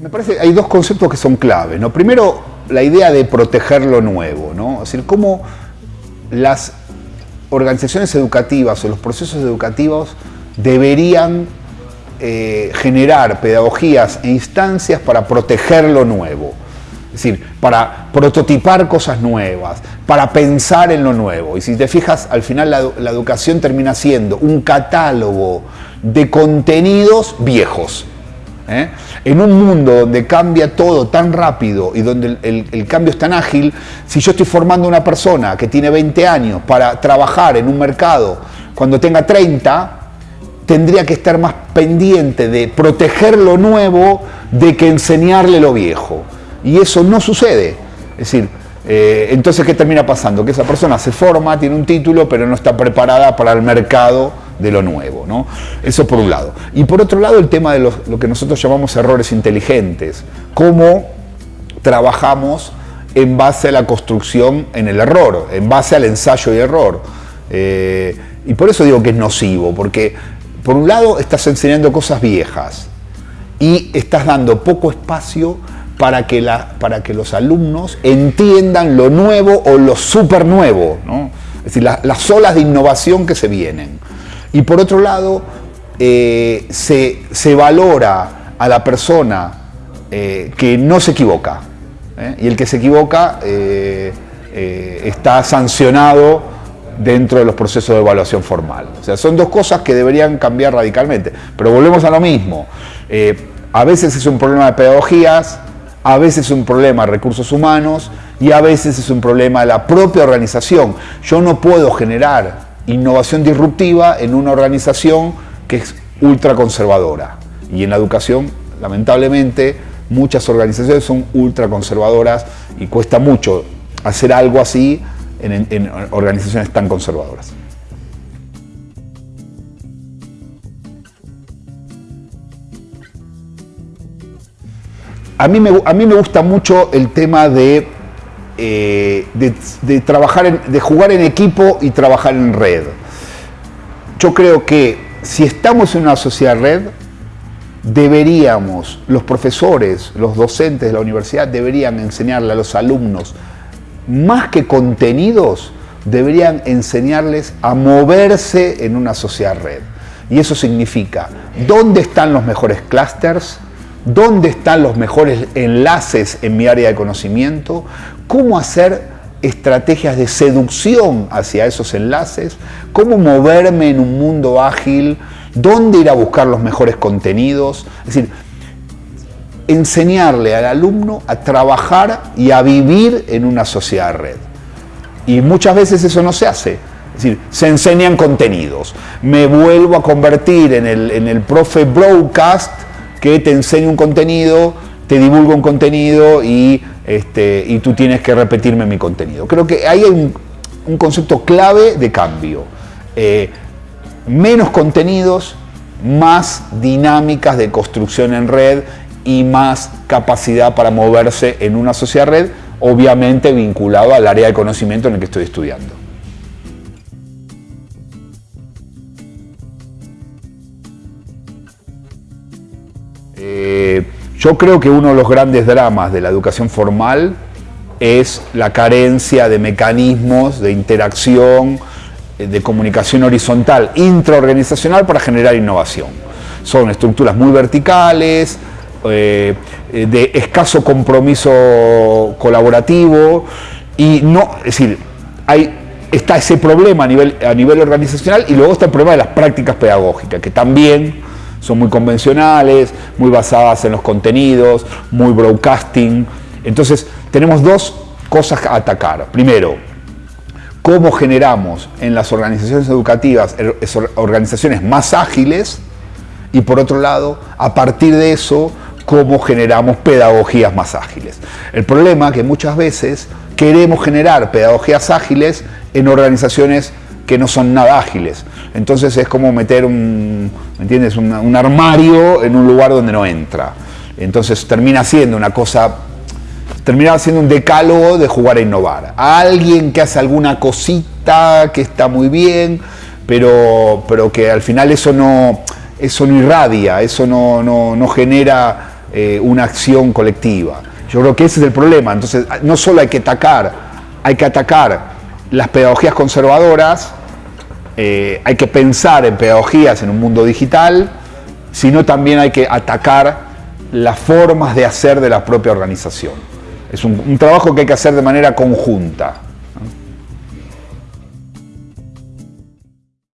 Me parece hay dos conceptos que son claves. ¿no? Primero, la idea de proteger lo nuevo, ¿no? Es decir, cómo las organizaciones educativas o los procesos educativos deberían eh, generar pedagogías e instancias para proteger lo nuevo. Es decir, para prototipar cosas nuevas, para pensar en lo nuevo. Y si te fijas, al final la, la educación termina siendo un catálogo de contenidos viejos. ¿eh? En un mundo donde cambia todo tan rápido y donde el, cambio es tan ágil, si yo estoy formando una persona que tiene 20 años para trabajar en un mercado cuando tenga 30, tendría que estar más pendiente de proteger lo nuevo de que enseñarle lo viejo. Y eso no sucede. Es decir, eh, entonces, ¿qué termina pasando? Que esa persona se forma, tiene un título, pero no está preparada para el mercado de lo nuevo. ¿no? Eso por un lado. Y por otro lado, el tema de lo que nosotros llamamos errores inteligentes. Cómo trabajamos en base a la construcción en el error, en base al ensayo y error. Eh, y por eso digo que es nocivo, porque por un lado estás enseñando cosas viejas y estás dando poco espacio para que, la, para que los alumnos entiendan lo nuevo o lo super nuevo, ¿no? es decir, la, las olas de innovación que se vienen. Y por otro lado, eh, se, se, valora a la persona eh, que no se equivoca. ¿eh? Y el que se equivoca está sancionado dentro de los procesos de evaluación formal. O sea, son dos cosas que deberían cambiar radicalmente. Pero volvemos a lo mismo. a veces es un problema de pedagogías, a veces es un problema de recursos humanos y a veces es un problema de la propia organización. Yo no puedo generar innovación disruptiva en una organización que es ultraconservadora. Y en la educación, lamentablemente, muchas organizaciones son ultraconservadoras y cuesta mucho hacer algo así en, en, organizaciones tan conservadoras. A mí, me, a mí me gusta mucho el tema de eh, de, trabajar de jugar en equipo y trabajar en red. Yo creo que si estamos en una sociedad red, deberíamos, los profesores, los docentes de la universidad, deberían enseñarle a los alumnos, más que contenidos, deberían enseñarles a moverse en una sociedad red. Y eso significa dónde están los mejores clústeres, dónde están los mejores enlaces en mi área de conocimiento, cómo hacer estrategias de seducción hacia esos enlaces, cómo moverme en un mundo ágil, dónde ir a buscar los mejores contenidos. Es decir, enseñarle al alumno a trabajar y a vivir en una sociedad red. Y muchas veces eso no se hace. Es decir, se enseñan contenidos. Me vuelvo a convertir en el, en el profe broadcast que te enseña un contenido, te divulga un contenido y, este, y tú tienes que repetirme mi contenido. Creo que ahí hay un, un concepto clave de cambio. Eh, menos contenidos, más dinámicas de construcción en red y más capacidad para moverse en una sociedad red, obviamente vinculado al área de conocimiento en el que estoy estudiando. Eh, yo creo que uno de los grandes dramas de la educación formal es la carencia de mecanismos de interacción, eh, de comunicación horizontal, intraorganizacional para generar innovación. Son estructuras muy verticales, eh, de escaso compromiso colaborativo y no, es decir, hay, está ese problema a nivel, a nivel organizacional y luego está el problema de las prácticas pedagógicas, que también son muy convencionales, muy basadas en los contenidos, muy broadcasting. Entonces, tenemos dos cosas a atacar. Primero, cómo generamos en las organizaciones educativas organizaciones más ágiles y por otro lado, a partir de eso, cómo generamos pedagogías más ágiles. El problema es que muchas veces queremos generar pedagogías ágiles en organizaciones que no son nada ágiles. Entonces es como meter un, ¿me entiendes? Un, armario en un lugar donde no entra. Entonces termina siendo una cosa, termina siendo un decálogo de jugar a innovar. alguien que hace alguna cosita que está muy bien, pero, pero que al final eso no, eso no irradia, eso no, no, no genera eh, una acción colectiva. Yo creo que ese es el problema. Entonces, no solo hay que atacar, hay que atacar las pedagogías conservadoras, eh, hay que pensar en pedagogías en un mundo digital, sino también hay que atacar las formas de hacer de la propia organización. Es un trabajo que hay que hacer de manera conjunta.